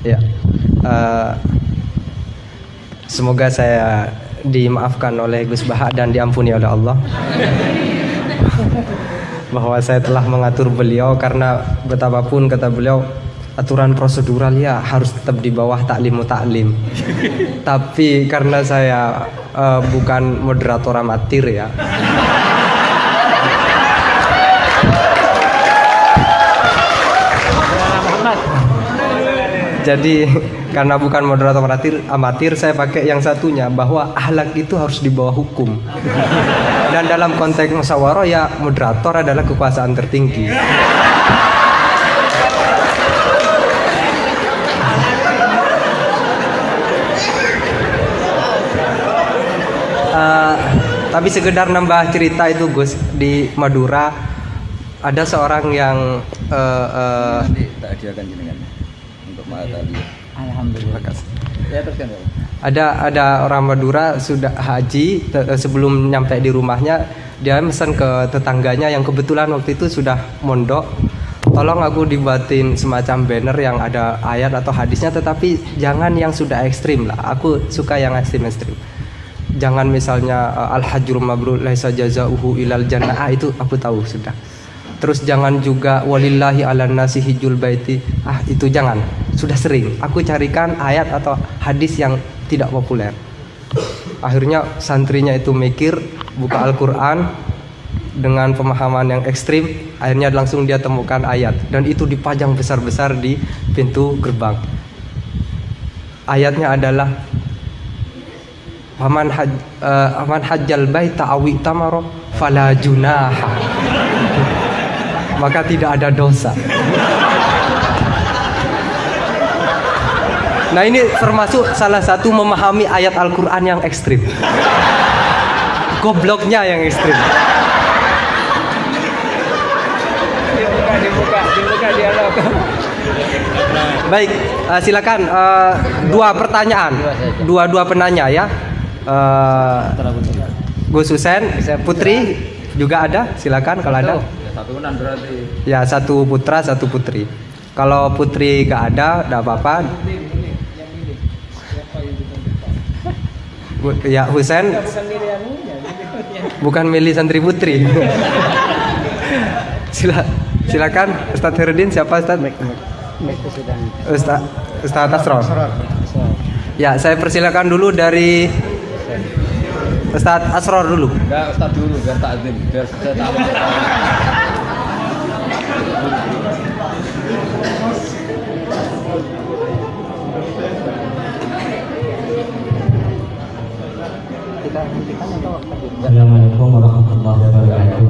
Ya, uh, semoga saya dimaafkan oleh Gus Baha dan diampuni oleh Allah bahwa saya telah mengatur beliau karena betapapun kata beliau aturan prosedural ya harus tetap di bawah taklim taklim. Tapi karena saya uh, bukan moderator amatir ya. Jadi karena bukan moderator amatir, amatir saya pakai yang satunya bahwa ahlak itu harus di bawah hukum. Dan dalam konteks musyawarah ya moderator adalah kekuasaan tertinggi. Uh, tapi sekedar nambah cerita itu Gus di Madura ada seorang yang uh, uh, tak Alhamdulillah. Ya teruskan ya. Ada ada orang Madura sudah haji sebelum nyampe di rumahnya dia pesan ke tetangganya yang kebetulan waktu itu sudah mondok tolong aku dibuatin semacam banner yang ada ayat atau hadisnya tetapi jangan yang sudah ekstrim lah. Aku suka yang ekstrim ekstrim. Jangan misalnya al hajur mabrur laisa jazauhu ilal jannah. Ah, itu aku tahu sudah terus jangan juga walillahi ala nasi hijul baiti. Ah itu jangan. Sudah sering. Aku carikan ayat atau hadis yang tidak populer. Akhirnya santrinya itu mikir buka Al-Quran dengan pemahaman yang ekstrim. Akhirnya langsung dia temukan ayat. Dan itu dipajang besar-besar di pintu gerbang. Ayatnya adalah Paman uh, hajjal baita awi tamaro fala junaha maka tidak ada dosa. Nah ini termasuk salah satu memahami ayat Al-Quran yang ekstrim. Gobloknya yang ekstrim. Dibuka, dibuka, dibuka dialog. Baik, uh, silakan uh, dua pertanyaan, dua dua penanya ya. Uh, Gus Husen, Putri juga ada, silakan kalau ada. Satuan berarti. Ya, satu putra, satu putri. Kalau putri gak ada, gak apa-apa. Ya, Husen. Bukan milih santri putri. Sila, silakan Ustadz Herudin siapa Ustadz? Ustadz Ustadz Asror. Ya, saya persilakan dulu dari Ustadz Asror dulu. Enggak, Ustadz dulu biar takzim, biar saya tahu. Assalamualaikum warahmatullahi wabarakatuh.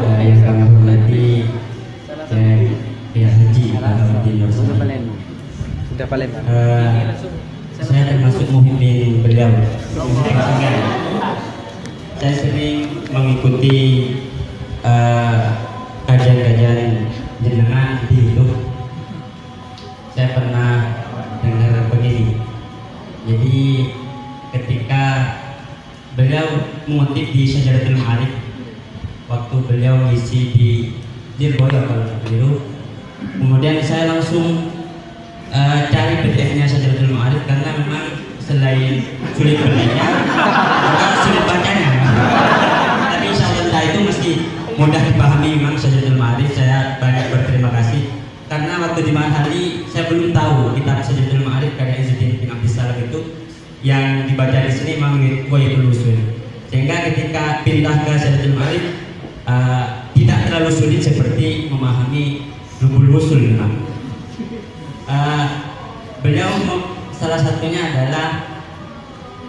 Uh, yang kami hormati Kiai Haji Ahmadin Sudah paling. Uh, saya termasuk muhimin beliau. Saya sering mengikuti uh, kajian-kajian jenengan di YouTube. Saya pernah dengar begini. Jadi ketika beliau mengutip di Syajaratul Ma'arif waktu beliau ngisi di Dirboyo kalau keliru kemudian saya langsung uh, cari PDF-nya Syajaratul Ma'arif karena memang selain sulit belinya sulit bacanya tapi Allah itu mesti mudah dipahami memang Sajatul Ma'arif saya banyak berterima kasih. Karena waktu di hari saya belum tahu kitab Sajatul Ma'arif karya Izzuddin bin Abdus Salam itu yang dibaca di sini memang Wahyul Usul sehingga ketika pindah ke Sajatul Ma'arif uh, tidak terlalu sulit seperti memahami Rubul Usul memang uh, beliau salah satunya adalah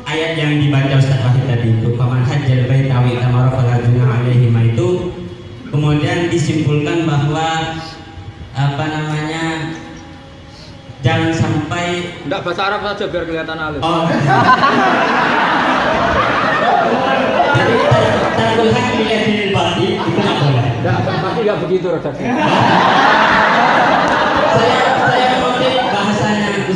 ayat yang dibaca Ustaz Wahid tadi itu paman hajjal bait awi tamara fala alaihi itu kemudian disimpulkan bahwa apa namanya jangan sampai enggak bahasa Arab saja biar kelihatan halus oh. jadi tanggul hak dilihat di bati itu nggak boleh enggak pasti nggak begitu redaksinya saya saya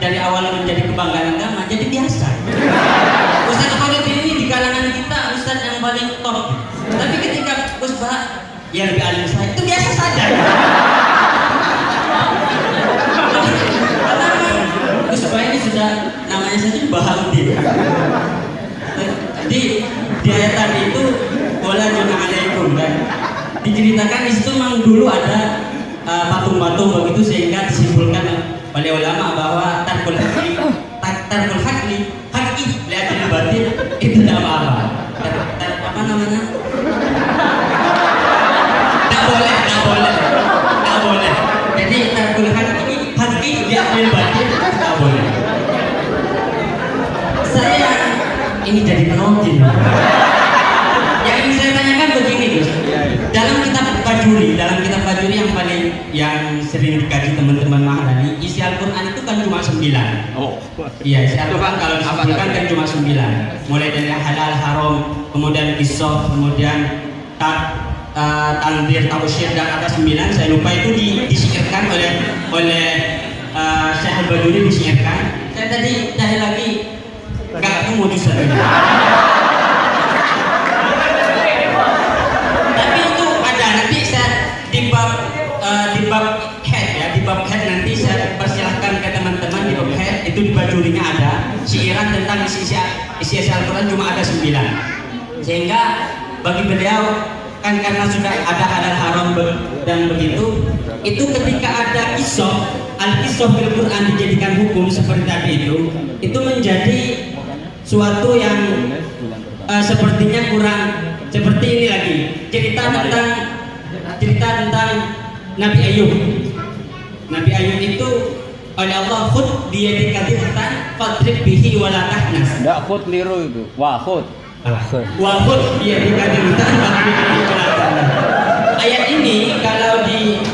dari awal menjadi kebanggaan agama jadi biasa. Ustaz Khalid ini di kalangan kita Ustaz yang paling top. Tapi ketika Gus Bah yang lebih alim saya itu biasa saja. Karena Bah ini sudah namanya saja Bahaudin. Jadi di ayat tadi itu wala alaikum kan diceritakan di situ memang dulu ada uh, patung-patung begitu sehingga disimpulkan oleh ulama bahwa tarkul hakli tarkul hakli hakki lihat batin itu tidak apa-apa. Apa namanya? Tak boleh tak boleh tak boleh. Jadi tarkul hakki hakki lihat batin tak boleh. Saya ini jadi penonton. Yang ingin saya tanyakan begini Gus. Dalam kitab Fajuri dalam kitab Fajuri yang paling yang sering dikaji teman-teman Mahdani isi Al-Quran itu kan cuma sembilan. Oh. iya isi Al-Quran kalau disebutkan kan cuma sembilan. Mulai dari halal haram kemudian kisah kemudian tak uh, tandir tausyir dan ada sembilan saya lupa itu di, disihirkan oleh oleh uh, Syekh disihirkan saya tadi cari lagi. Nggak ketemu justru ada siiran tentang isi isi Al-Quran cuma ada sembilan. Sehingga bagi beliau kan karena sudah ada halal haram dan begitu itu ketika ada kisah al kisah fil Quran dijadikan hukum seperti tadi itu itu menjadi suatu yang eh, sepertinya kurang seperti ini lagi. Cerita tentang cerita tentang Nabi Ayub. Nabi Ayub itu oleh Allah khud dia dikatakan fadrib bihi wala tahnas Enggak khut liru itu. Wah, khut. wa khud dia dikatakan ayat ini kalau di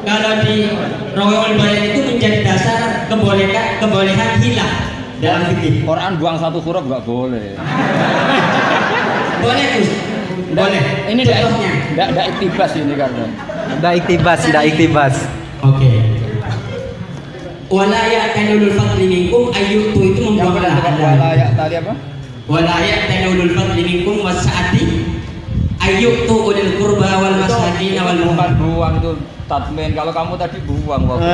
kalau di Rawaiul Bayan itu menjadi dasar kebolehan kebolehan hilah dalam fikih Quran buang satu huruf enggak boleh. boleh Gus boleh Ini enggak contohnya enggak enggak iktibas ini karena. Ndak iktibas, ndak iktibas. Oke. Wala ya'tanulul fadli minkum ayyutu itu lahan. wala ya tadi apa? Wala ya'tanulul fadli minkum wasa'ati ayyutu ulil qurba wal masakin wal Bukan buang itu tatmin. Kalau kamu tadi buang waktu.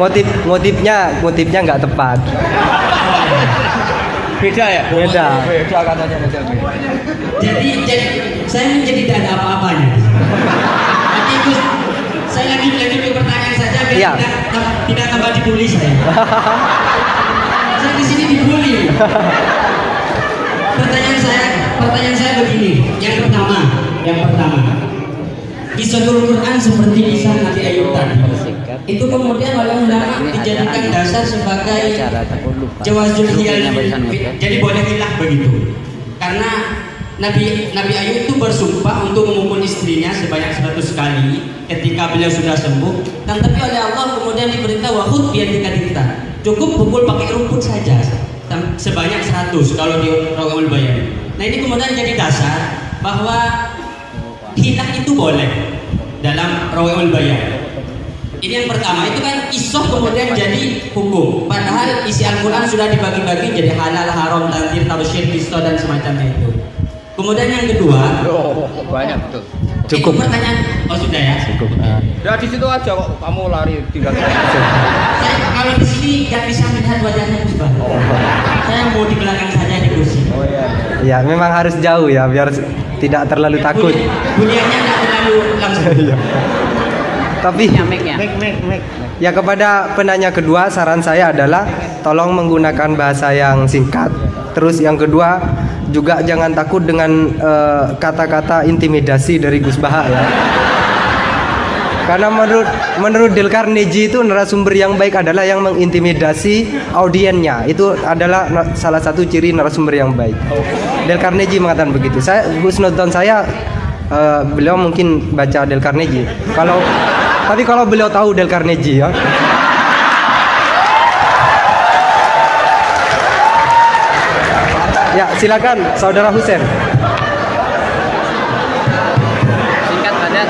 Motif motifnya motifnya nggak tepat. Beda ya? Beda. Beda katanya beda. beda. Jadi, jadi saya menjadi tidak ada apa-apanya. Tapi Gus, saya lagi lanjut Iya. tidak tidak tambah dibully saya. saya di sini dibully. Pertanyaan saya, pertanyaan saya begini. Yang pertama, yang pertama, Kisahul Quran seperti kisah Nabi Ayub tadi. Itu kemudian oleh ulama dijadikan dasar sebagai jawazul hiyal jadi boleh hilah begitu karena Nabi Nabi Ayub itu bersumpah untuk memukul istrinya sebanyak 100 kali ketika beliau sudah sembuh. Dan tapi oleh Allah kemudian diperintah wahud biar kita cukup pukul pakai rumput saja sebanyak 100 kalau di Rawul Bayan nah ini kemudian jadi dasar bahwa hilah itu boleh dalam Rawul Bayan ini yang pertama itu kan isoh kemudian jadi hukum. Padahal isi Al-Quran sudah dibagi-bagi jadi halal, haram, tanzir, tausyir, kisto dan semacamnya itu. Kemudian yang kedua, Oh, banyak betul. Cukup. itu pertanyaan. Oh sudah ya. Cukup. Udah di situ aja kok kamu lari tinggal. Saya kalau di sini nggak bisa melihat wajahnya Gus Bah. Saya mau di belakang saja di kursi. Oh iya. Ya, memang harus jauh ya biar tidak terlalu takut. Bunyi- Bunyiannya nggak terlalu langsung. Tapi Ya kepada penanya kedua saran saya adalah tolong menggunakan bahasa yang singkat. Terus yang kedua juga jangan takut dengan eh, kata-kata intimidasi dari Gus Baha ya. Karena menurut menurut Carnegie itu narasumber yang baik adalah yang mengintimidasi audiennya. Itu adalah salah satu ciri narasumber yang baik. Del Carnegie mengatakan begitu. Saya husnudon saya eh, beliau mungkin baca Del Carnegie. Kalau tapi kalau beliau tahu Del Carnegie ya. Ya, silakan saudara Husen. Singkat padat.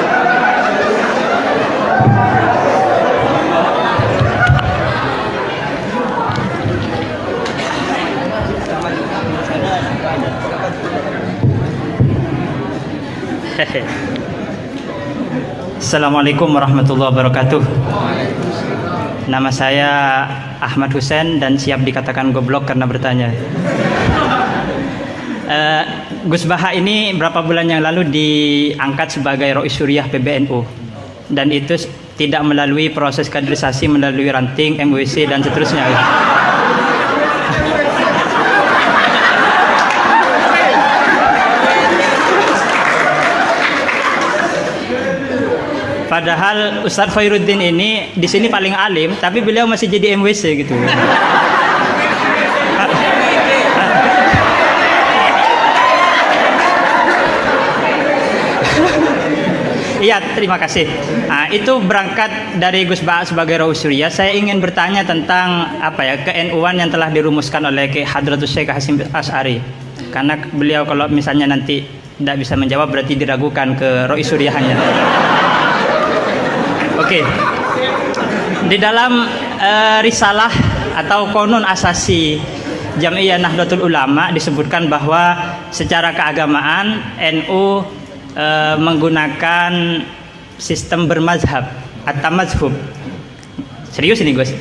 Assalamualaikum warahmatullahi wabarakatuh. Nama saya Ahmad Husen dan siap dikatakan goblok karena bertanya. Eh, Gus Baha ini berapa bulan yang lalu diangkat sebagai Rois Suriah PBNU dan itu tidak melalui proses kaderisasi melalui ranting MWC dan seterusnya. Padahal Ustadz Khairuddin ini di sini paling alim, tapi beliau masih jadi MWC gitu. Iya, terima kasih. Nah, itu berangkat dari Gus Ba'a sebagai Raus Surya. Saya ingin bertanya tentang apa ya ke-NU-an yang telah dirumuskan oleh Ki Hadratus Syekh Hasim As'ari. Karena beliau kalau misalnya nanti tidak bisa menjawab berarti diragukan ke Rois Suryahannya. Oke. Di dalam eh, risalah atau konon asasi Jam'iyah Nahdlatul Ulama disebutkan bahwa secara keagamaan NU eh, menggunakan sistem bermazhab atau mazhub. Serius ini, Gus?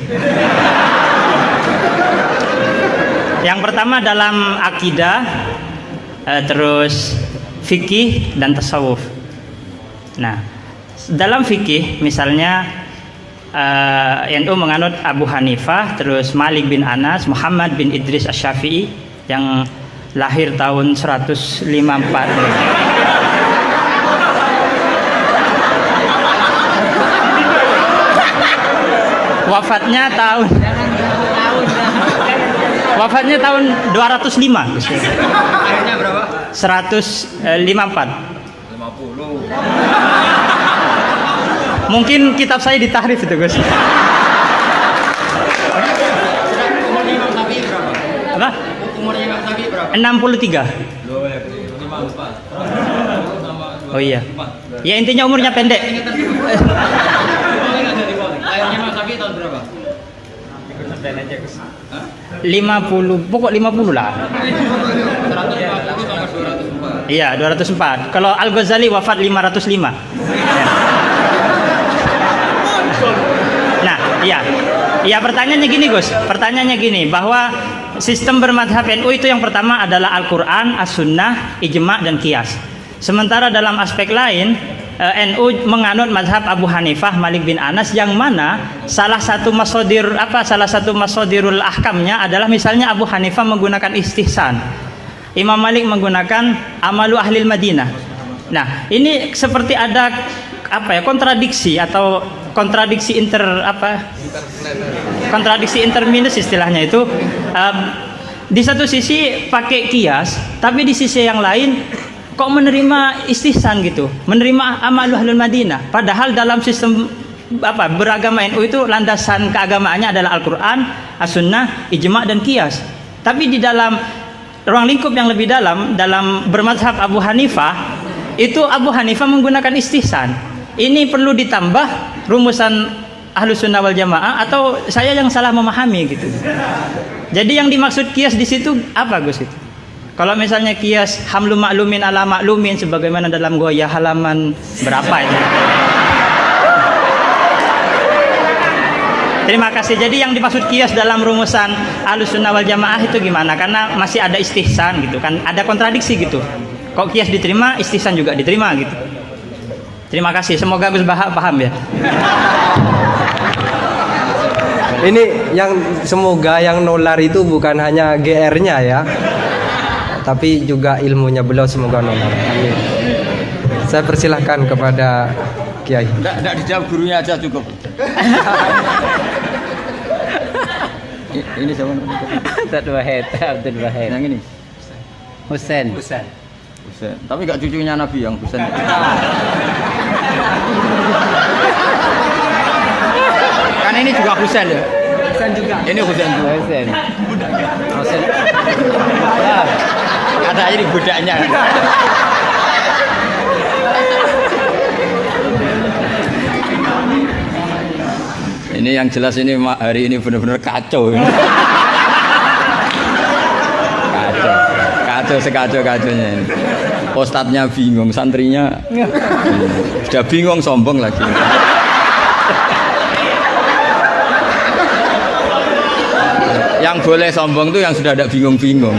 Yang pertama dalam akidah, eh, terus fikih dan tasawuf. Nah, dalam fikih misalnya eh, NU menganut Abu Hanifah, terus Malik bin Anas, Muhammad bin Idris Asy-Syafi'i yang lahir tahun 154. Wafatnya tahun Wafatnya tahun 205. Gus. Akhirnya berapa? 154. 50. Mungkin kitab saya ditahrif itu, Gus. Apa? Umurnya Imam Syafi'i berapa? 63. Oh iya. Ya intinya umurnya pendek. Lahirnya Imam Syafi'i tahun berapa? 50, pokok 50 lah. 140 sama 204. Iya, 204. Kalau Al-Ghazali wafat 505. Ya. Nah, iya. Iya, pertanyaannya gini, Gus. Pertanyaannya gini, bahwa sistem bermadhab NU itu yang pertama adalah Al-Quran, As-Sunnah, Ijma' dan Qiyas. Sementara dalam aspek lain, eh, NU menganut mazhab Abu Hanifah, Malik bin Anas yang mana salah satu masodir apa salah satu masodirul ahkamnya adalah misalnya Abu Hanifah menggunakan istihsan. Imam Malik menggunakan amalu ahlil Madinah. Nah, ini seperti ada apa ya kontradiksi atau kontradiksi inter apa kontradiksi interminus istilahnya itu um, di satu sisi pakai kias tapi di sisi yang lain kok menerima istihsan gitu menerima amalu ahlul Madinah padahal dalam sistem apa beragama NU itu landasan keagamaannya adalah Al-Qur'an, As-Sunnah, Ijma' dan Qiyas. Tapi di dalam ruang lingkup yang lebih dalam dalam bermazhab Abu Hanifah itu Abu Hanifah menggunakan istihsan. Ini perlu ditambah rumusan ahlu sunnah wal jamaah atau saya yang salah memahami gitu. Jadi yang dimaksud kias di situ apa Gus itu? Kalau misalnya kias hamlu maklumin ala maklumin sebagaimana dalam goya halaman berapa itu? Terima kasih. Jadi yang dimaksud kias dalam rumusan Ahlus Sunnah wal Jamaah itu gimana? Karena masih ada istihsan gitu kan, ada kontradiksi gitu. Kok kias diterima, istihsan juga diterima gitu. Terima kasih. Semoga Gus Baha paham ya. Ini yang semoga yang nolar itu bukan hanya GR-nya ya, tapi juga ilmunya beliau semoga nolar. Amin. Saya persilahkan kepada Kiai. Enggak, enggak dijawab gurunya aja cukup. Ini siapa? Abdul Wahid, Abdul Wahid. Yang ini. Husain. Husain. Tapi enggak cucunya Nabi yang Husain. kan ini juga Husain ya? Husain juga. Ini Husain juga. Husain. Husain. Kata ini budaknya. Ini yang jelas ini hari ini benar-benar kacau. ini. kacau, kacau sekacau kacaunya ini. Ustadznya bingung, santrinya sudah bingung sombong lagi. yang boleh sombong tuh yang sudah ada bingung-bingung.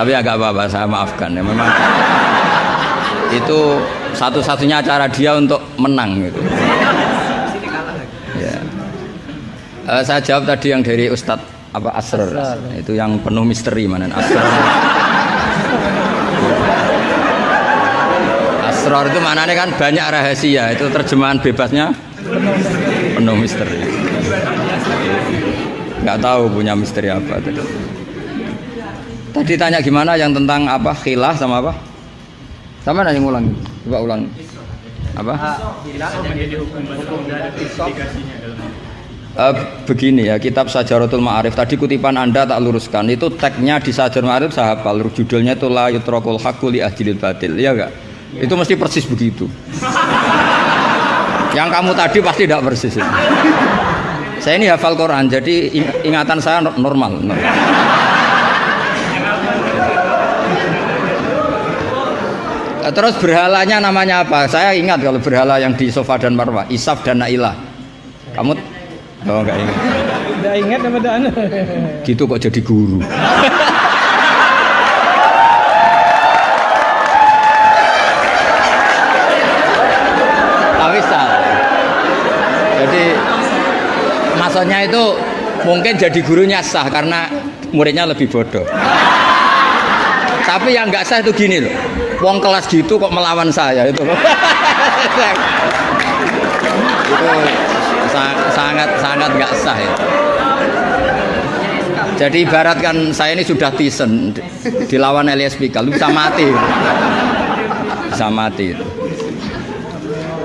Tapi agak apa-apa, saya maafkan ya. Memang itu satu-satunya cara dia untuk menang gitu. Ya. Eh, saya jawab tadi yang dari Ustadz apa Asror, itu yang penuh misteri mana Asror. Asror itu maknanya kan banyak rahasia, itu terjemahan bebasnya penuh misteri. Nggak tahu punya misteri apa tadi. Tadi tanya gimana yang tentang apa khilah sama apa? Sama nanya ngulang, coba ulang. Apa? Eh, begini ya, kitab Sajaratul Ma'arif tadi kutipan Anda tak luruskan. Itu tagnya di Sajaratul Ma'arif saya hafal. Judulnya itu la yutrakul haqqu li ajlil batil. Iya enggak? Itu mesti persis begitu. Yang kamu tadi pasti tidak persis. itu. Saya ini hafal Quran, jadi ing- ingatan saya no- normal. normal. Terus berhalanya namanya apa? Saya ingat kalau berhala yang di Sofa dan Marwah, Isaf dan Nailah. Kamu Oh enggak ingat. Udah ingat apa dah? Gitu kok jadi guru. Tapi salah. Jadi maksudnya itu mungkin jadi gurunya sah karena muridnya lebih bodoh. Tapi yang nggak sah itu gini loh. Wong kelas gitu kok melawan saya itu. itu sa- sangat sangat nggak sah ya. Jadi ibaratkan saya ini sudah tisen di- dilawan Elias Pikal, bisa mati. Bisa mati.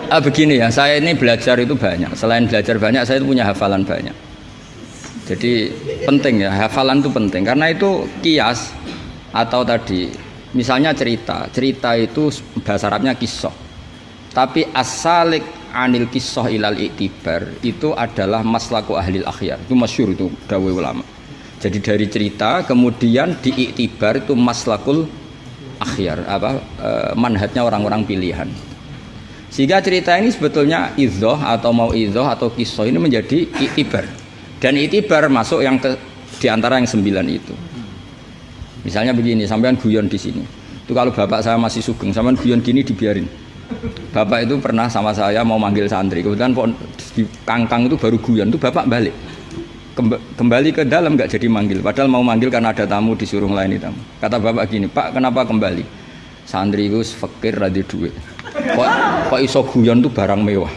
Ah, begini ya, saya ini belajar itu banyak. Selain belajar banyak, saya itu punya hafalan banyak. Jadi penting ya, hafalan itu penting karena itu kias atau tadi misalnya cerita. Cerita itu bahasa Arabnya kisah. Tapi asalik anil kisah ilal iktibar itu adalah maslaku ahli akhyar. Itu masyur itu dawai ulama. Jadi dari cerita kemudian diiktibar itu maslakul akhyar apa eh, manhatnya orang-orang pilihan. Sehingga cerita ini sebetulnya idhoh atau mau idhoh atau kisah ini menjadi iktibar. Dan iktibar masuk yang ke di antara yang sembilan itu. Misalnya begini, sampean guyon di sini. Itu kalau bapak saya masih sugeng, sampean guyon gini dibiarin. Bapak itu pernah sama saya mau manggil santri. Pon- di kangkang itu baru guyon, itu bapak balik. Kemba- Kembali ke dalam nggak jadi manggil. Padahal mau manggil karena ada tamu disuruh melayani tamu. Kata bapak gini, Pak kenapa kembali? Santri itu fakir rada duit. Kok, kok iso guyon tuh barang mewah.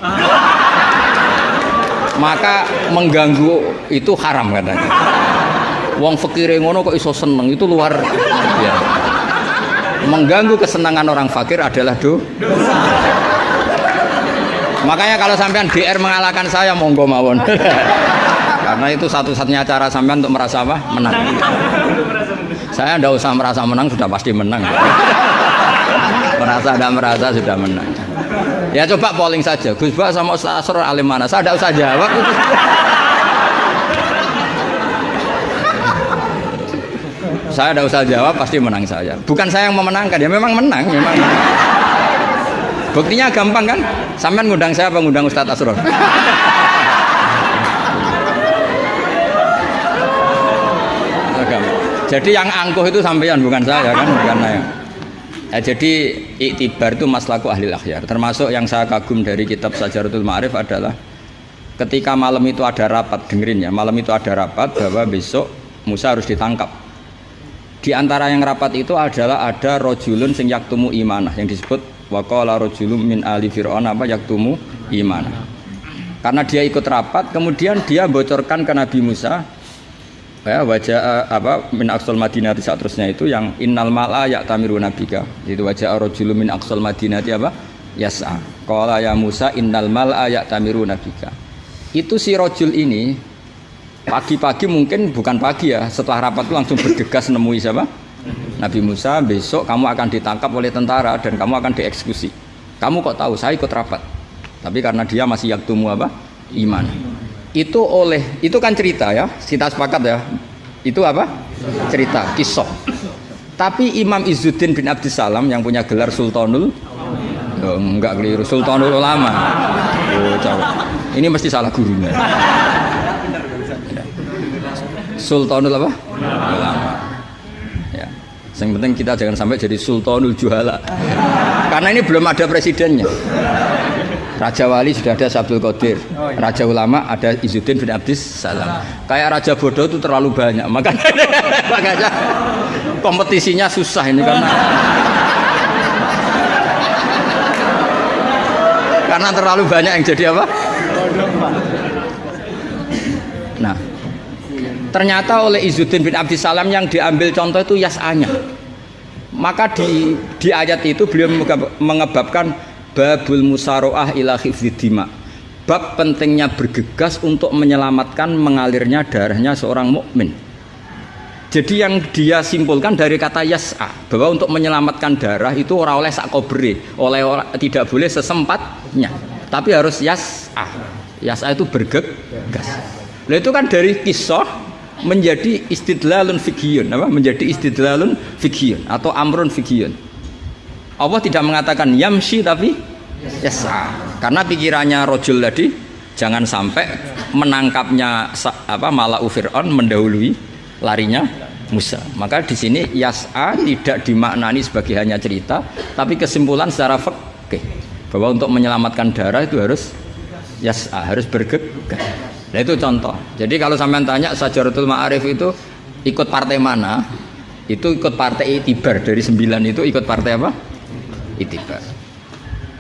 Maka mengganggu itu haram katanya. Wong fakir ngono kok iso seneng itu luar ya. Mengganggu kesenangan orang fakir adalah do. Makanya kalau sampean DR mengalahkan saya monggo mawon. Karena itu satu-satunya cara sampean untuk merasa apa? Menang. Saya ndak usah merasa menang sudah pasti menang. merasa tidak merasa sudah menang. Ya coba polling saja. Gus Bak sama Ustaz Asror alim mana? Saya tidak usah jawab. Saya tidak usah jawab pasti menang saya. Bukan saya yang memenangkan ya memang menang memang. Buktinya gampang kan? Sampean ngundang saya apa ngundang Asror? Gampang. Jadi yang angkuh itu sampean bukan saya kan, bukan saya. Ya, jadi iktibar itu maslaku ahli akhyar. Termasuk yang saya kagum dari kitab Sajaratul Ma'arif adalah ketika malam itu ada rapat, dengerin ya, malam itu ada rapat bahwa besok Musa harus ditangkap. Di antara yang rapat itu adalah ada rojulun sing yaktumu imanah yang disebut waqala rojulun min ali fir'aun apa yaktumu imanah. Karena dia ikut rapat, kemudian dia bocorkan ke Nabi Musa ya wajah apa min aqsal madinati saat terusnya itu yang innal mala ya'tamiru nabika. Itu wajah rajulun min aqsal madinati apa? Yas'a. Qala ya Musa innal mala ya'tamiru nabika. Itu si rojul ini pagi-pagi mungkin bukan pagi ya. Setelah rapat itu langsung bergegas nemui siapa? Nabi Musa besok kamu akan ditangkap oleh tentara dan kamu akan dieksekusi. Kamu kok tahu? Saya ikut rapat. Tapi karena dia masih yaktumu apa? Iman. Itu oleh itu kan cerita ya. Kita sepakat ya. Itu apa? Cerita kisah. Tapi Imam Izzuddin bin Abdissalam yang punya gelar Sultanul Oh, enggak keliru, Sultanul Ulama. Oh. Ini mesti salah gurunya. Sultanul apa? Ulama. Ya. Yang penting kita jangan sampai jadi Sultanul Juhala. Karena ini belum ada presidennya. Raja Wali sudah ada Sabdul Qadir. Raja Ulama ada Izzuddin bin Abdis Salam. Kayak Raja Bodoh itu terlalu banyak. Makanya, makanya kompetisinya susah ini karena karena terlalu banyak yang jadi apa? Nah, ternyata oleh Izzuddin bin Abdissalam yang diambil contoh itu yas'anya. Maka di, di ayat itu beliau mengebabkan babul musaroah ila dima. Bab pentingnya bergegas untuk menyelamatkan mengalirnya darahnya seorang mukmin. Jadi yang dia simpulkan dari kata yas'a bahwa untuk menyelamatkan darah itu orang oleh sakobri, oleh orang, tidak boleh sesempatnya, tapi harus yas'a. Yas'a itu bergegas. Nah itu kan dari kisah menjadi istidlalun fikhiyun, apa? Menjadi istidlalun fikhiyun atau amrun fikhiyun. Allah tidak mengatakan yamshi tapi yas'a. Karena pikirannya rojul tadi jangan sampai menangkapnya apa malah Fir'aun mendahului larinya Musa. Maka di sini yas'a tidak dimaknani sebagai hanya cerita, tapi kesimpulan secara fikih bahwa untuk menyelamatkan darah itu harus yas'a, harus bergegas. Nah itu contoh. Jadi kalau sampean tanya Sajaratul Ma'arif itu ikut partai mana? Itu ikut partai Itibar dari sembilan itu ikut partai apa? Itibar.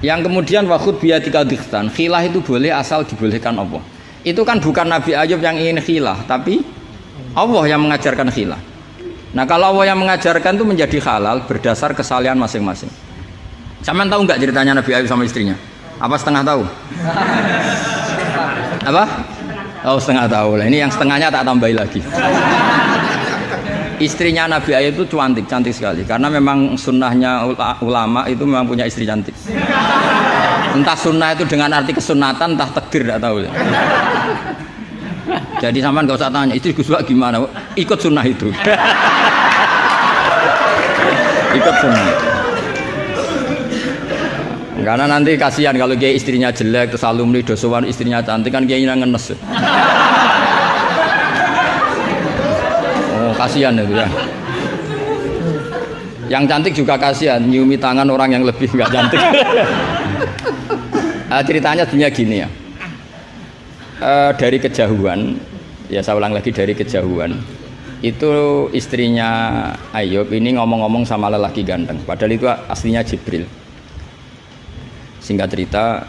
Yang kemudian wakut biatika dikhtan, khilah itu boleh asal dibolehkan Allah. Itu kan bukan Nabi Ayub yang ingin khilah, tapi Allah yang mengajarkan khilah. Nah kalau Allah yang mengajarkan itu menjadi halal berdasar kesalahan masing-masing. Sama tahu nggak ceritanya Nabi Ayub sama istrinya? Apa setengah tahu? Apa? Oh setengah tahu lah. Ini yang setengahnya tak tambahi lagi. Istrinya Nabi Ayub itu cantik, cantik sekali. Karena memang sunnahnya ulama itu memang punya istri cantik. Entah sunnah itu dengan arti kesunatan, entah takdir, tidak tahu. Jadi sampean gak usah tanya, itu Gus gimana? Ikut sunnah itu. Ikut sunnah. Karena nanti kasihan kalau dia istrinya jelek terus alumni dosowan istrinya cantik kan dia ngenes. Oh kasihan itu ya. Yang cantik juga kasihan, nyiumi tangan orang yang lebih nggak cantik. nah, ceritanya sebenarnya gini ya. Uh, dari kejauhan ya saya ulang lagi dari kejauhan itu istrinya Ayub ini ngomong-ngomong sama lelaki ganteng padahal itu aslinya Jibril singkat cerita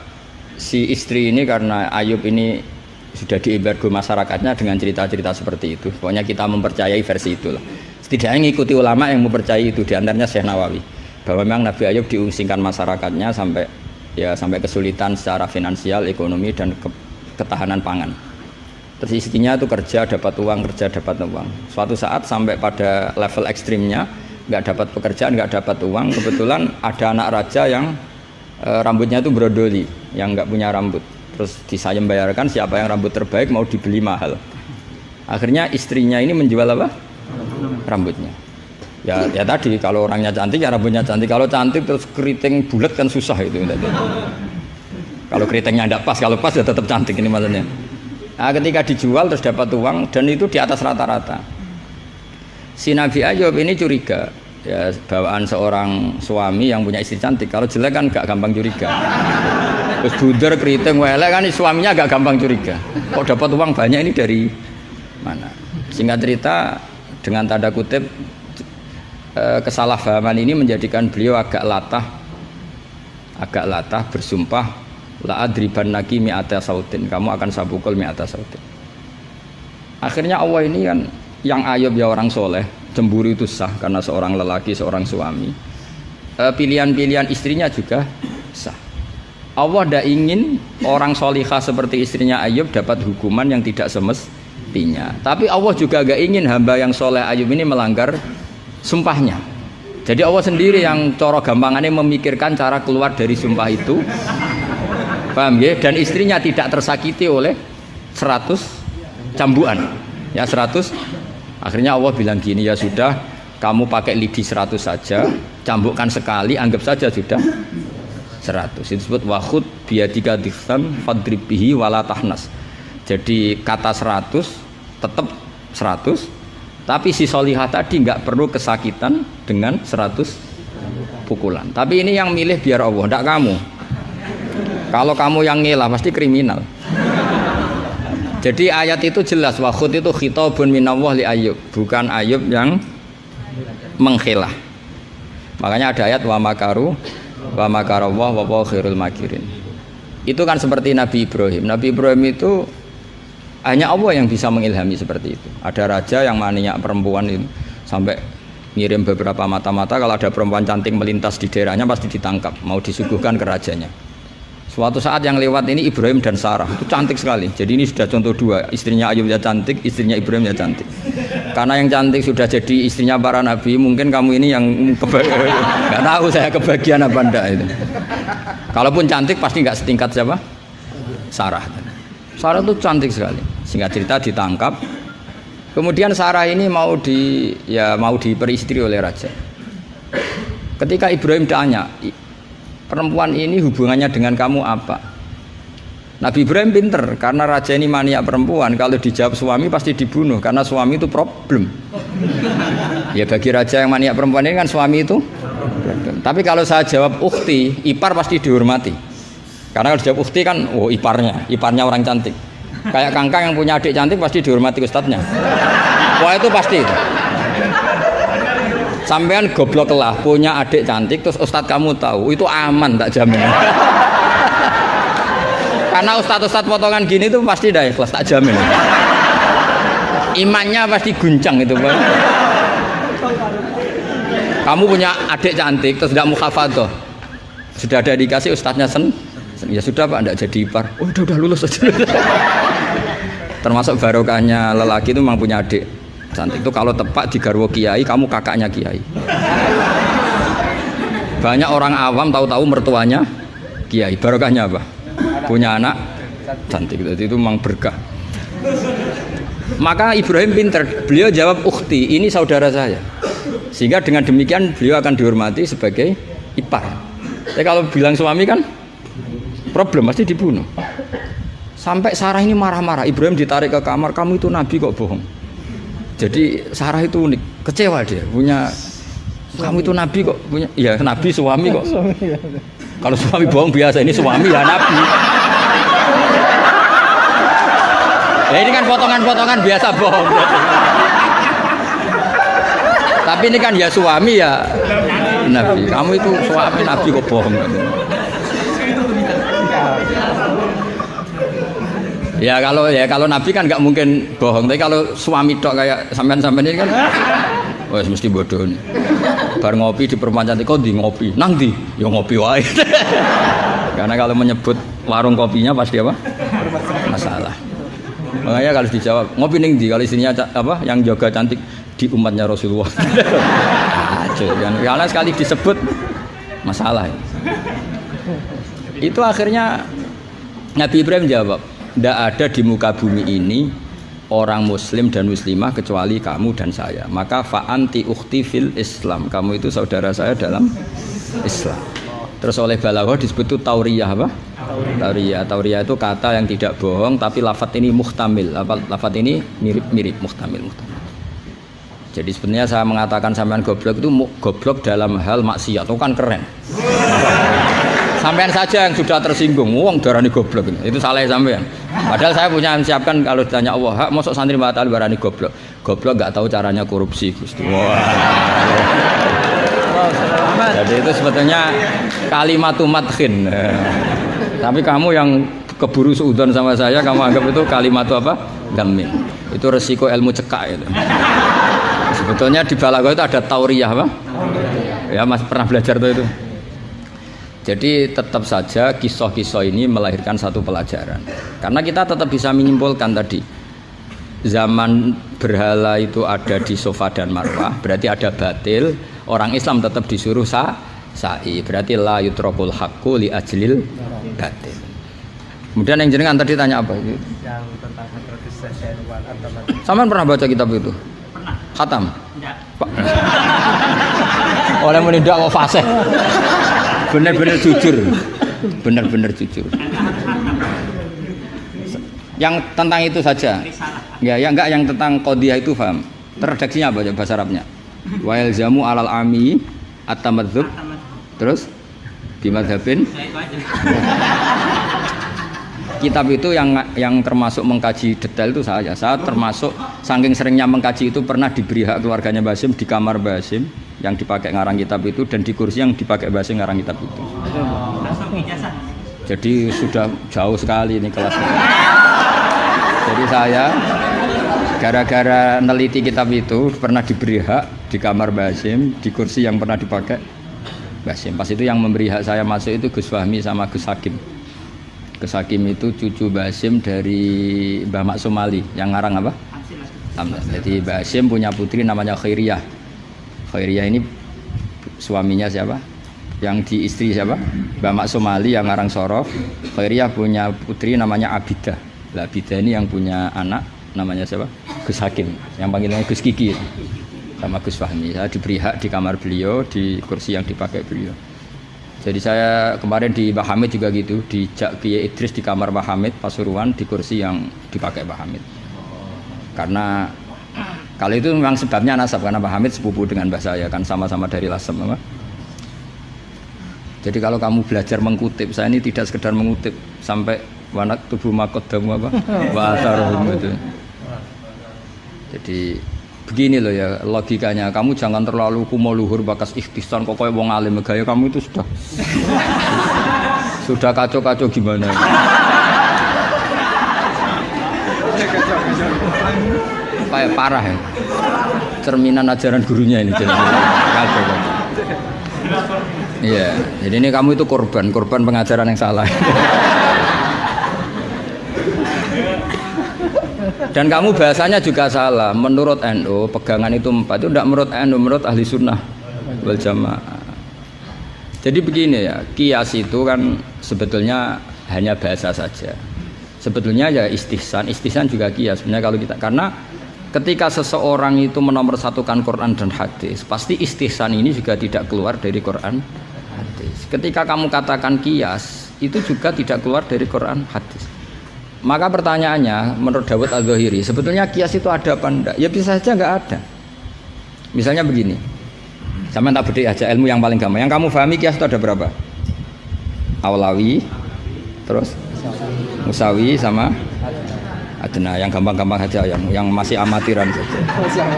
si istri ini karena Ayub ini sudah diembargo masyarakatnya dengan cerita-cerita seperti itu. Pokoknya kita mempercayai versi itulah setidaknya mengikuti ulama yang mempercayai itu di antaranya Syekh Nawawi. Bahwa memang Nabi Ayub diungsingkan masyarakatnya sampai ya sampai kesulitan secara finansial, ekonomi dan ke, ketahanan pangan. Terus istrinya itu kerja dapat uang kerja dapat uang. Suatu saat sampai pada level ekstrimnya nggak dapat pekerjaan nggak dapat uang kebetulan ada anak raja yang e, rambutnya itu brodoli yang nggak punya rambut. Terus disayem bayarkan siapa yang rambut terbaik mau dibeli mahal. Akhirnya istrinya ini menjual apa? Rambutnya. Ya ya tadi kalau orangnya cantik ya rambutnya cantik. Kalau cantik terus keriting bulat kan susah itu kalau keritingnya tidak pas kalau pas ya tetap cantik ini maksudnya. Nah, ketika dijual terus dapat uang dan itu di atas rata-rata. Si Nabi Ayub ini curiga ya bawaan seorang suami yang punya istri cantik kalau jelek kan gak gampang curiga. Terus buder keriting wele kan suaminya gak gampang curiga. Kok dapat uang banyak ini dari mana? Singkat cerita dengan tanda kutip eh, kesalahpahaman ini menjadikan beliau agak latah agak latah bersumpah la adriban naki mi'ata sautin. Kamu akan sabukul mi'ata sautin. Akhirnya Allah ini kan yang ayub ya orang soleh cemburu itu sah karena seorang lelaki seorang suami. E, pilihan-pilihan istrinya juga sah. Allah tidak ingin orang solihah seperti istrinya Ayub dapat hukuman yang tidak semestinya. Tapi Allah juga gak ingin hamba yang soleh Ayub ini melanggar sumpahnya. Jadi Allah sendiri yang coro gampangannya memikirkan cara keluar dari sumpah itu. Paham ya dan istrinya tidak tersakiti oleh 100 cambuan ya 100 akhirnya Allah bilang gini ya sudah kamu pakai lidi 100 saja, cambukkan sekali, anggap saja sudah 100. Itu disebut wahud biadika diksan fadrib bihi wala tahnas. Jadi kata 100 tetap 100, tapi si solihah tadi nggak perlu kesakitan dengan 100 pukulan. Tapi ini yang milih biar Allah, tidak kamu. Kalau kamu yang ngelah pasti kriminal. Jadi ayat itu jelas wahud itu khitabun minallah li Ayub, bukan Ayub yang mengkhilah. Makanya ada ayat wa makaru wa makarallah wa khairul makirin. Itu kan seperti Nabi Ibrahim. Nabi Ibrahim itu hanya Allah yang bisa mengilhami seperti itu. Ada raja yang maniak perempuan itu sampai ngirim beberapa mata-mata kalau ada perempuan cantik melintas di daerahnya pasti ditangkap, mau disuguhkan ke rajanya. Suatu saat yang lewat ini Ibrahim dan Sarah itu cantik sekali. Jadi ini sudah contoh dua, istrinya Ayub ya cantik, istrinya Ibrahim ya cantik. Karena yang cantik sudah jadi istrinya para nabi, mungkin kamu ini yang nggak tahu saya kebagian apa enggak itu. Kalaupun cantik pasti nggak setingkat siapa? Sarah. Sarah itu cantik sekali. Singkat cerita ditangkap. Kemudian Sarah ini mau di ya mau diperistri oleh raja. Ketika Ibrahim tanya, perempuan ini hubungannya dengan kamu apa? Nabi Ibrahim pinter karena raja ini mania perempuan. Kalau dijawab suami pasti dibunuh karena suami itu problem. Ya bagi raja yang mania perempuan ini kan suami itu problem. tapi kalau saya jawab ukti ipar pasti dihormati. Karena kalau dijawab ukti kan oh iparnya iparnya orang cantik. Kayak kangkang yang punya adik cantik pasti dihormati ustadznya. Wah itu pasti sampean goblok lah punya adik cantik terus ustadz kamu tahu itu aman tak jamin. Karena ustadz-ustadz potongan gini tuh pasti dah ikhlas tak jamin. Imannya pasti guncang itu Pak. kamu punya adik cantik terus tidak muhafadoh sudah ada dikasih ustadznya sen? Ya sudah pak tidak jadi ipar. Oh udah udah lulus aja. Termasuk barokahnya lelaki itu memang punya adik cantik. Itu kalau tepat di garwo kiai kamu kakaknya kiai. Banyak orang awam tahu-tahu mertuanya kiai. Barokahnya apa? Punya anak. Cantik. Jadi itu memang berkah. Maka Ibrahim pinter. Beliau jawab ukti ini saudara saya. Sehingga dengan demikian beliau akan dihormati sebagai ipar. Tapi kalau bilang suami kan problem pasti dibunuh. Sampai Sarah ini marah-marah. Ibrahim ditarik ke kamar kamu itu nabi kok bohong jadi Sarah itu unik kecewa dia punya kamu itu nabi kok punya ya nabi suami kok. Kalau suami bohong biasa ini suami ya nabi. Ya ini kan potongan-potongan biasa bohong. Tapi ini kan ya suami ya nabi. Kamu itu suami nabi kok bohong Ya kalau ya kalau Nabi kan nggak mungkin bohong, tapi kalau suami tok kayak sampean-sampean ini kan, wes mesti bodoh nih. Bar ngopi di perempuan cantik kok di ngopi, nang di, ya ngopi wae. Karena kalau menyebut warung kopinya pasti apa? Masalah. Makanya kalau dijawab ngopi ning di, kalau istrinya apa yang jaga cantik di umatnya Rasulullah. Aduh, karena sekali disebut masalah. Itu akhirnya Nabi Ibrahim jawab, tidak ada di muka bumi ini orang muslim dan muslimah kecuali kamu dan saya. Maka fa'anti ukhti fil islam. Kamu itu saudara saya dalam islam. Terus oleh balaghah disebut itu tauriyah apa? tauriyah. Tauriyah. Itu kata yang tidak bohong tapi lafat ini muhtamil. Lafat ini mirip-mirip muhtamil muhtamil. Jadi sebenarnya saya mengatakan sampean goblok itu goblok dalam hal maksiat. Itu kan keren sampean saja yang sudah tersinggung. Uang darah ini. Goblok itu salah sampean. Padahal saya punya siapkan kalau ditanya Allah hak masuk santri mata darah ini goblok? Goblok nggak tahu caranya korupsi Gusti. Jadi itu sebetulnya kalimat matkin tapi kamu yang keburu seudon sama saya kamu anggap itu kalimat apa? Gamin itu resiko ilmu cekak itu. Sebetulnya di balago itu ada tauriyah apa? Ya mas pernah belajar tuh itu jadi tetap saja kisah-kisah ini melahirkan satu pelajaran. Karena kita tetap bisa menyimpulkan tadi zaman berhala itu ada di sofa dan marwah, berarti ada batil. Orang Islam tetap disuruh sa sa'i, berarti la yutrokul hakku li ajlil batil. Kemudian yang jenengan tadi tanya apa? Yang tentang Sama pernah baca kitab itu? Pernah. Khatam? Enggak. Oleh menindak kok fasih. Bener-bener jujur. Bener-bener jujur. Yang tentang itu saja. Ya, ya enggak yang tentang qadiyah itu paham. Redaksinya apa bahasa Arabnya? Wa yalzamu alal ami at-tamadzub. Terus bimadhabin kitab itu yang yang termasuk mengkaji detail itu saya. Saya termasuk saking seringnya mengkaji itu pernah diberi hak keluarganya Basim di kamar Basim yang dipakai ngarang kitab itu dan di kursi yang dipakai Basim ngarang kitab itu. Jadi sudah jauh sekali ini kelasnya jadi saya gara-gara neliti kitab itu pernah diberi hak di kamar Basim di kursi yang pernah dipakai Basim pas itu yang memberi hak saya masuk itu Gus Fahmi sama Gus Hakim Gus Hakim itu cucu Basim dari Mbah Mak Somali yang ngarang apa? Jadi Basim punya putri namanya Khairiyah. Khairiyah ini suaminya siapa? Yang di istri siapa? Mbah Mak Somali yang ngarang Sorof. Khairiyah punya putri namanya Abidah. Lah Abidah ini yang punya anak namanya siapa? Gus Hakim. Yang panggilannya Gus Kiki sama Gus Fahmi. Saya diberi hak di kamar beliau di kursi yang dipakai beliau. Jadi saya kemarin di Mbah Hamid juga gitu, di Kiai Idris di kamar Mbah Hamid Pasuruan di kursi yang dipakai Mbah Hamid. Karena kalau itu memang sebabnya nasab karena Mbah Hamid sepupu dengan Mbah saya kan sama-sama dari Lasem apa? Jadi kalau kamu belajar mengutip, saya ini tidak sekedar mengutip sampai wanak tubuh makodamu apa? Wa itu. Jadi begini loh ya logikanya. Kamu jangan terlalu kumo luhur bakas ikhtisan kok kayak wong alim. Gaya kamu itu sudah. Sudah kacau-kacau gimana? Kayak parah ya. Cerminan ajaran gurunya ini kacau kacau iya jadi ini kamu itu korban. Korban pengajaran yang salah Dan kamu bahasanya juga salah. Menurut NU, pegangan itu empat. Itu tidak menurut NU, menurut ahli sunnah wal jamaah. Jadi begini ya, kias itu kan sebetulnya hanya bahasa saja. Sebetulnya ya istihsan, istihsan juga kias. Sebenarnya kalau kita karena ketika seseorang itu menomorsatukan Quran dan hadis, pasti istihsan ini juga tidak keluar dari Quran hadis. Ketika kamu katakan kias, itu juga tidak keluar dari Quran hadis. Maka pertanyaannya menurut Dawud Al-Zahiri sebetulnya kias itu ada apa enggak? Ya bisa saja enggak ada. Misalnya begini, sama tak beda aja ilmu yang paling gampang. Yang kamu pahami kias itu ada berapa? Awlawi, terus Musawi sama Adna yang gampang-gampang saja yang yang masih amatiran.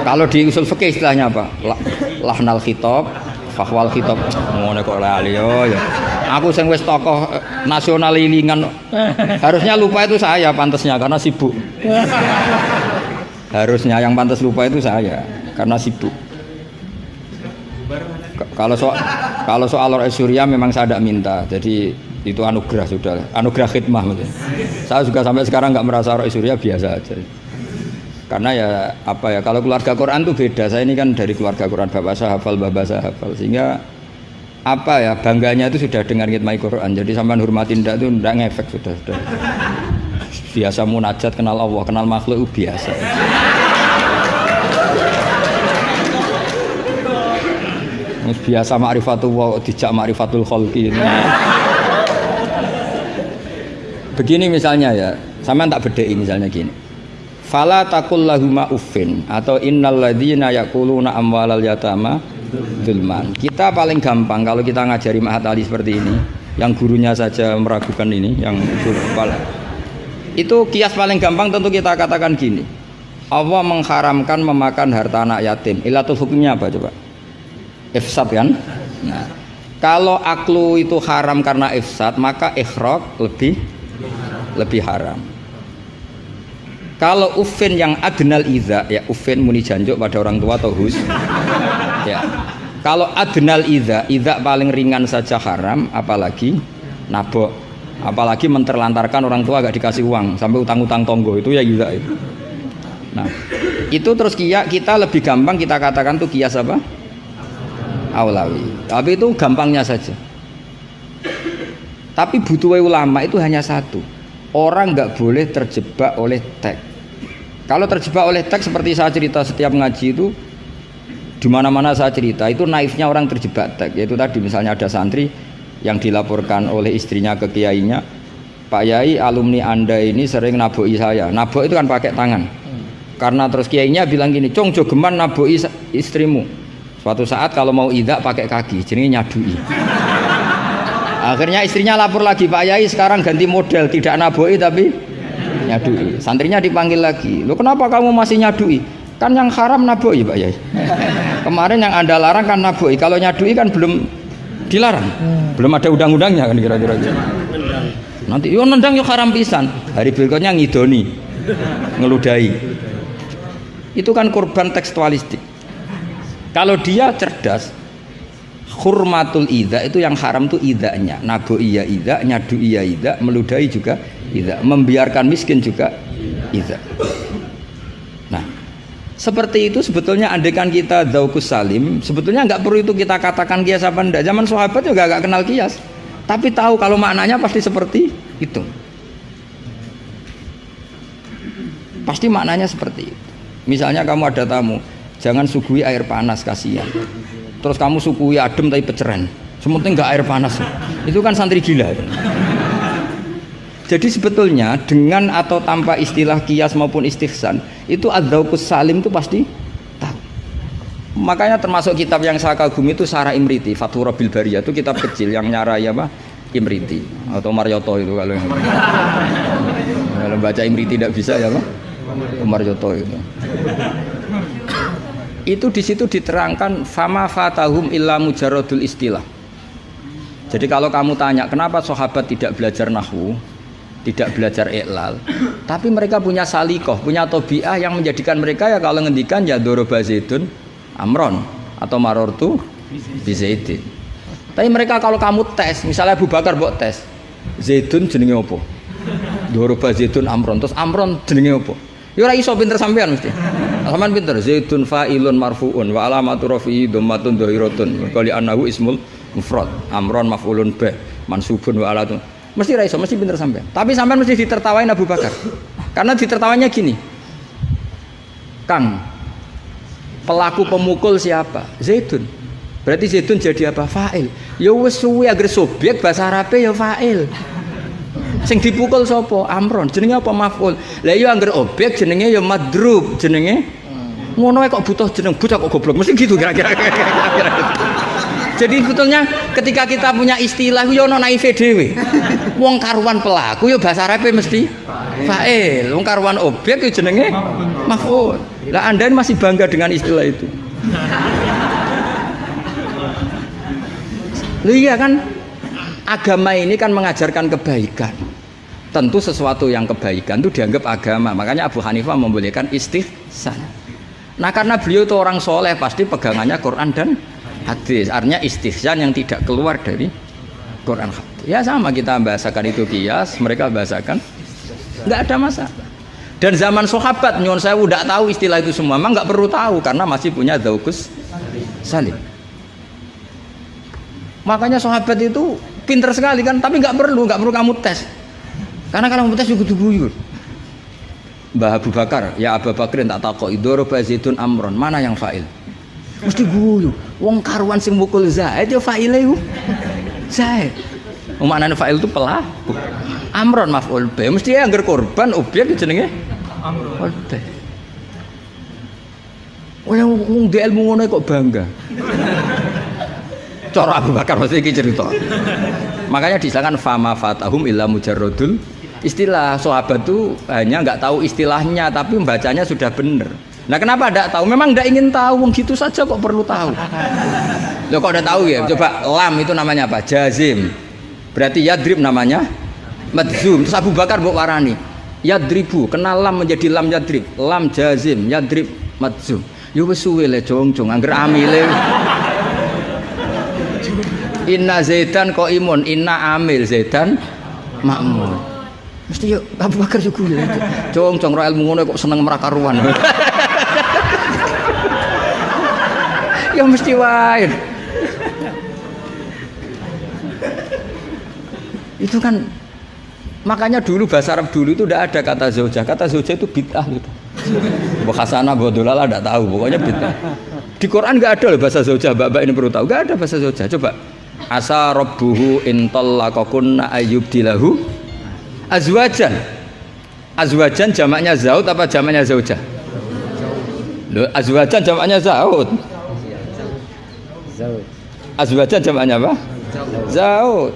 Kalau di usul fikih istilahnya apa? Lahnal khitab, fahwal khitab. Ngono kok lali yo ya. Aku sing wis tokoh eh, nasional lilingan. Harusnya lupa itu saya pantasnya karena sibuk. Harusnya yang pantas lupa itu saya karena sibuk. Kalau soal kalau soal Surya memang saya tidak minta. Jadi itu anugerah sudah, anugerah khidmah maksudnya. Saya juga sampai sekarang nggak merasa Roy Surya biasa aja. Karena ya apa ya kalau keluarga Quran tuh beda. Saya ini kan dari keluarga Quran bapak saya hafal, bapak saya hafal sehingga apa ya bangganya itu sudah dengar ngitmai Quran. Jadi sampai hormatin tidak itu tidak ngefek sudah sudah. Biasa munajat kenal Allah kenal makhluk itu biasa. Biasa ma'rifatullah dijak ma'rifatul khalqi begini misalnya ya sama tak bedai misalnya gini fala takul lahuma uffin atau innal ladzina yaquluna amwalal yatama Dulman. Kita paling gampang kalau kita ngajari Mahat Ali seperti ini, yang gurunya saja meragukan ini, yang kepala. Itu kias paling gampang tentu kita katakan gini. Allah mengharamkan memakan harta anak yatim. Ilatul hukumnya apa coba? Ifsad kan? Nah, kalau aklu itu haram karena ifsad, maka ikhraq lebih lebih haram. Kalau ufin yang adnal iza, ya ufin muni janjuk pada orang tua atau hus, ya. Kalau adnal idza idza paling ringan saja haram apalagi nabok. Apalagi menterlantarkan orang tua agak dikasih uang sampai utang-utang tonggo itu ya idza itu. Nah itu terus kia kita lebih gampang kita katakan tuh kias apa awlawi tapi itu gampangnya saja. Tapi butuh ulama itu hanya satu. Orang nggak boleh terjebak oleh teks kalau terjebak oleh teks seperti saya cerita setiap ngaji itu Di mana-mana saya cerita itu naifnya orang terjebak tek. Yaitu tadi misalnya ada santri yang dilaporkan oleh istrinya ke kiainya, Pak Yai alumni anda ini sering naboi saya. Nabok itu kan pakai tangan. Karena terus kiainya bilang gini, cong jogeman naboi istrimu. Suatu saat kalau mau idak pakai kaki, jadi nyadui. Akhirnya istrinya lapor lagi, Pak Yai sekarang ganti model, tidak naboi tapi nyadui. Santrinya dipanggil lagi, lo kenapa kamu masih nyadui? Kan yang haram naboi Pak Yai. Kemarin yang anda larang kan naboi, kalau nyadui kan belum dilarang, belum ada undang-undangnya kan kira-kira. gitu. Nanti yo nendang yo haram pisan. Hari berikutnya ngidoni, ngeludahi. Itu kan korban tekstualistik. Kalau dia cerdas, hurmatul ida itu yang haram tuh idanya. Nago iya ida, nyadu iya ida, meludahi juga ida, membiarkan miskin juga ida. Nah, seperti itu sebetulnya andekan kita zaukus salim, sebetulnya nggak perlu itu kita katakan kias apa enggak. Zaman sahabat juga nggak kenal kias, tapi tahu kalau maknanya pasti seperti itu. Pasti maknanya seperti itu. Misalnya kamu ada tamu, jangan suguhi air panas kasihan. Terus kamu suguhi adem tapi peceren. Sementing nggak air panas. Itu kan santri gila. Jadi sebetulnya dengan atau tanpa istilah kias maupun istihsan itu adzaukus salim itu pasti tahu. Makanya termasuk kitab yang saya kagumi itu Sarah Imriti, Fathur Bil Bariyah itu kitab kecil yang nyarai apa? Imriti atau Marioto itu kalau yang kalau baca Imriti tidak bisa ya Pak? Marioto itu. Itu di situ diterangkan fama fatahum illa mujarodul istilah. Jadi kalau kamu tanya kenapa sahabat tidak belajar nahwu, tidak belajar iklal, tapi mereka punya salikoh, punya tobiah yang menjadikan mereka ya kalau ngendikan ya doroba zaitun amron atau marortu bizaidin. Tapi mereka kalau kamu tes, misalnya Abu Bakar buat tes, zaitun jenenge apa? Doroba zaitun amron, terus amron jenenge apa? Ya ora iso pinter sampean mesti. Sampean pinter zaitun fa'ilun marfuun wa alamatu rafi'i dhammatun dhahiratun. Qali annahu ismul mufrad. Amron maf'ulun bih mansubun wa alatun. Mesti ra iso, mesti pinter sampean. Tapi sampean mesti ditertawain Abu Bakar. Karena ditertawanya gini. Kang, pelaku pemukul siapa? Zaitun. Berarti Zaitun jadi apa? Fa'il. Ya wis suwi agar subjek bahasa Arabe ya fa'il. Sing dipukul sapa? Amron. Jenenge apa maf'ul? Lah iya angger objek jenenge ya madrub, jenenge ngono ae kok butuh jeneng bocah kok goblok. Mesti gitu kira-kira. Jadi sebetulnya ketika kita punya istilah yo ono naive dhewe. Wong karuan pelaku yo bahasa Arabe mesti fa'il. Wong karuan objek yo jenenge maf'ul. Lah Anda masih bangga dengan istilah itu. Loh iya kan agama ini kan mengajarkan kebaikan. Tentu sesuatu yang kebaikan itu dianggap agama. Makanya Abu Hanifah membolehkan istihsan. Nah karena beliau itu orang soleh pasti pegangannya Quran dan hadis. Artinya istihsan yang tidak keluar dari Quran. Ya sama kita bahasakan itu kias, mereka bahasakan nggak ada masalah. Dan zaman sahabat nyon saya udah tahu istilah itu semua, memang nggak perlu tahu karena masih punya daukus salim. Makanya sahabat itu pinter sekali kan, tapi nggak perlu, nggak perlu kamu tes. Karena kalau kamu tes juga kudu buyur. Mbah Abu Bakar, ya Abu Bakar tak takok idoro zaitun amron, mana yang fa'il? Mesti guyu. Wong karuan sing mukul Zaid ya fa'ile iku. Zaid. Maknane fa'il itu pelaku. Amron maf'ul bi. Mesti ya anggar korban objek jenenge amron. Oh yang wong di ilmu kok bangga. Cara Abu Bakar mesti iki cerita. Makanya disangkan fama fatahum illa mujarrodul istilah sahabat itu hanya nggak tahu istilahnya tapi membacanya sudah benar. Nah kenapa tidak tahu? Memang tidak ingin tahu, gitu saja kok perlu tahu. Lo kok udah tahu ya? Coba lam itu namanya apa? Jazim. Berarti yadrib namanya madzum. Terus Abu Bakar buat warani. Yadribu, kenal lam menjadi lam yadrib. Lam jazim, yadrib madzum. Yo wis suwe le jong-jong angger amile. Inna Zaidan kok imun, inna amil Zaidan makmur. Mesti yuk Abu Bakar juga ya. Cong cong ra ilmu ngono kok seneng merakaruan. ya mesti wae. Itu kan makanya dulu bahasa Arab dulu itu tidak ada kata zaujah. Kata zaujah itu bid'ah gitu. Bu Hasanah, Bu Dolala tidak tahu, pokoknya bid'ah. Di Quran nggak ada loh bahasa zaujah, Mbak-mbak ini perlu tahu. Nggak ada bahasa zaujah. Coba. Asa rabbuhu intallaqakunna ayyubdilahu azwajan. Azwajan jamaknya zaud apa jamaknya zaujah? Loh, azwajan jamaknya zaud. Azwajan jamaknya apa? Zaud.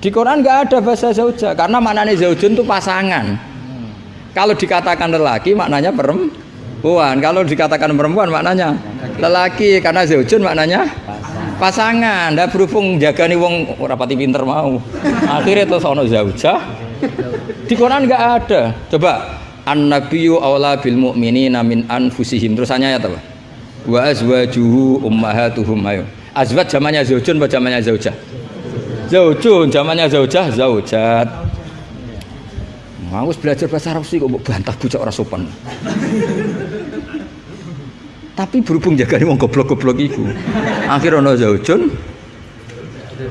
Di Quran nggak ada bahasa zaujah karena maknanya zaujun itu pasangan. Kalau dikatakan lelaki maknanya perempuan. Kalau dikatakan perempuan maknanya lelaki karena zaujun maknanya pasangan. Nah berhubung jaga nih wong rapati pinter mau. Akhirnya terus ono zaujah. Di Quran nggak ada. Coba an nabiyyu aula bil mu'minina min anfusihim. Terusannya ya apa? Wa azwajuhu ummahatuhum ayo. Azwaj zamannya zaujun apa zamannya zaujah? Zaujun zamannya zaujah zaujat. Mau belajar bahasa Arab sih kok bantah bocah ora sopan. Tapi berhubung jaga wong goblok-goblok iku. Akhir ono zaujun.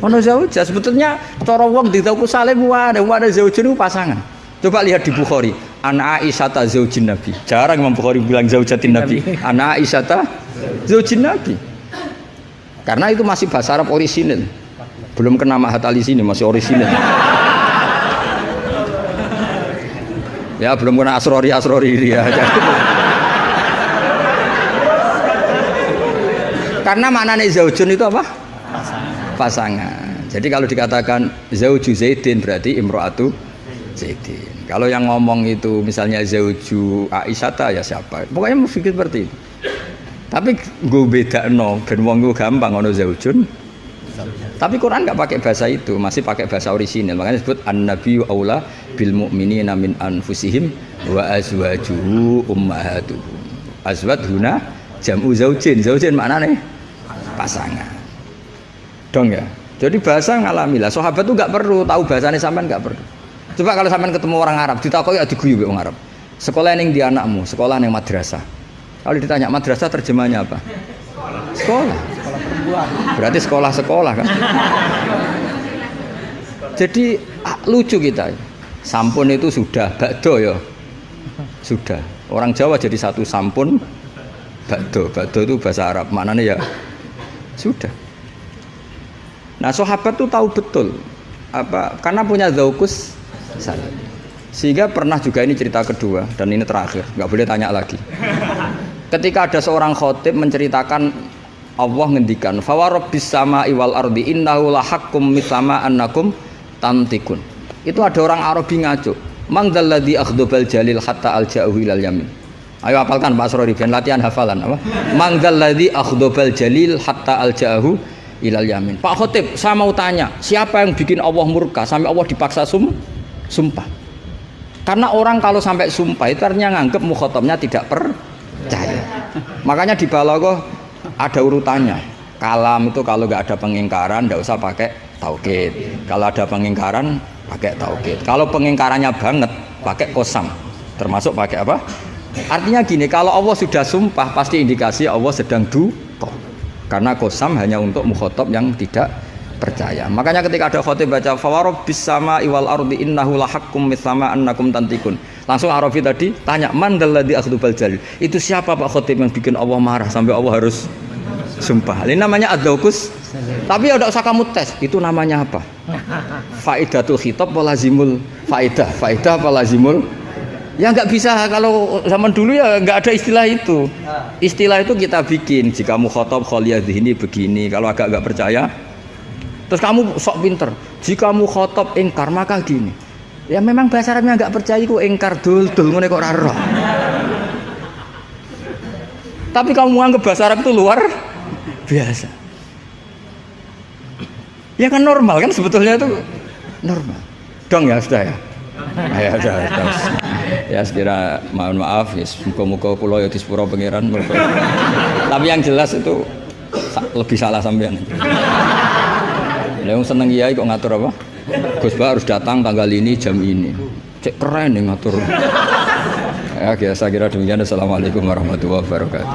Ono zaujah sebetulnya cara wong ditaku salim wae, wae zaujun itu pasangan. Coba lihat di Bukhari, An Aisyata zaujin Nabi. Jarang Imam Bukhari bilang zaujatin Nabi. An Aisyata zaujin Nabi. Karena itu masih bahasa Arab orisinil. Belum kena mahat ali sini masih orisinil. ya belum kena asrori asrori dia. Karena maknanya zaujun itu apa? Pasangan. Jadi kalau dikatakan zauju Zaidin berarti imro'atu Zaidin. Kalau yang ngomong itu misalnya zauju Aisyata ya siapa? Pokoknya mau pikir seperti itu. Tapi gue beda no, ben wong gue gampang ono zaujun. Tapi Quran nggak pakai bahasa itu, masih pakai bahasa orisinal. Makanya disebut an-nabiyyu aula bil mu'minina min anfusihim wa azwajuhu ummahatuhum. Azwaj huna jam'u zaujin. Zaujin maknanya pasangan. Dong ya. Jadi bahasa ngalami lah. Sahabat tuh nggak perlu tahu bahasanya sampean nggak perlu. Coba kalau sampean ketemu orang Arab, ditakoki ya diguyu orang Arab. Sekolah yang di anakmu, sekolah yang madrasah. Kalau ditanya madrasah terjemahnya apa? Sekolah. Berarti sekolah-sekolah kan? Jadi ah, lucu kita. Sampun itu sudah bakdo ya. Sudah. Orang Jawa jadi satu sampun bakdo. Bakdo itu bahasa Arab. Maknanya ya sudah. Nah, sahabat tuh tahu betul apa karena punya zaukus salah. Sehingga pernah juga ini cerita kedua dan ini terakhir, nggak boleh tanya lagi. Ketika ada seorang khotib menceritakan Allah ngendikan fawarabbis sama iwal ardi innahu lahakum mislama annakum tantikun. Itu ada orang Arabi ngaco. Mangdalladzi akhdobal jalil hatta alja'uhu ilal yamin. Ayo hafalkan Pak Asrori ben latihan hafalan apa? Mangdalladzi akhdobal jalil hatta alja'uhu ilal yamin. Pak Khotib, saya mau tanya, siapa yang bikin Allah murka sampai Allah dipaksa sum sumpah? Karena orang kalau sampai sumpah itu artinya nganggep mukhotomnya tidak percaya. Makanya di balaghah ada urutannya. Kalam itu kalau nggak ada pengingkaran, nggak usah pakai taukid. Kalau ada pengingkaran, pakai taukid. Kalau pengingkarannya banget, pakai kosam. Termasuk pakai apa? Artinya gini, kalau Allah sudah sumpah, pasti indikasi Allah sedang duka. Karena kosam hanya untuk mukhotob yang tidak percaya. Makanya ketika ada khotib baca fawarobbis sama iwal ardi innahu lahakum mislama annakum tantikun. Langsung Arabi tadi tanya man dalladzi akhdubal jalil. Itu siapa Pak khotib yang bikin Allah marah sampai Allah harus sumpah. Ini namanya adzaukus. Tapi ya udah usah kamu tes. Itu namanya apa? Faidatul khitab walazimul faidah. Faidah apa lazimul? Ya nggak bisa kalau zaman dulu ya nggak ada istilah itu. Istilah itu kita bikin. Jika mu khotob ini begini. Kalau agak nggak percaya, terus kamu sok pinter. Jika mu khotob ingkar maka gini. Ya memang bahasa Arabnya nggak percaya kok ingkar dul dul ngono kok raro. Tapi kamu anggap bahasa Arab itu luar biasa. Ya kan normal kan sebetulnya itu normal. Dong ya sudah ya. Ya sudah. sudah. Ya sekira mohon maaf ya muka-muka pulau ya di sepuro pangeran. Tapi yang jelas itu lebih salah sampean. Yang seneng kiai kok ngatur apa? Gus harus datang tanggal ini jam ini. Cek keren nih ngatur. Ya, saya kira demikian. Assalamualaikum warahmatullahi wabarakatuh.